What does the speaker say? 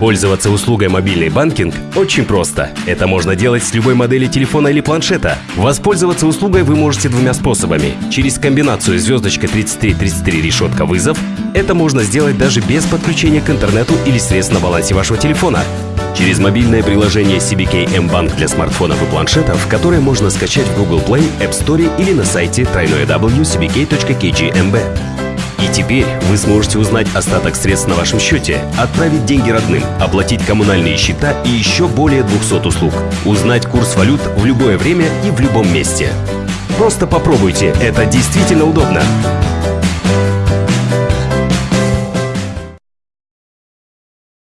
Пользоваться услугой мобильный банкинг очень просто. Это можно делать с любой модели телефона или планшета. Воспользоваться услугой вы можете двумя способами. Через комбинацию звездочка 3333 решетка вызов. Это можно сделать даже без подключения к интернету или средств на балансе вашего телефона. Через мобильное приложение CBK M-Bank для смартфонов и планшетов, которое можно скачать в Google Play, App Store или на сайте www.cbk.kgmb. И теперь вы сможете узнать остаток средств на вашем счете, отправить деньги родным, оплатить коммунальные счета и еще более 200 услуг. Узнать курс валют в любое время и в любом месте. Просто попробуйте, это действительно удобно.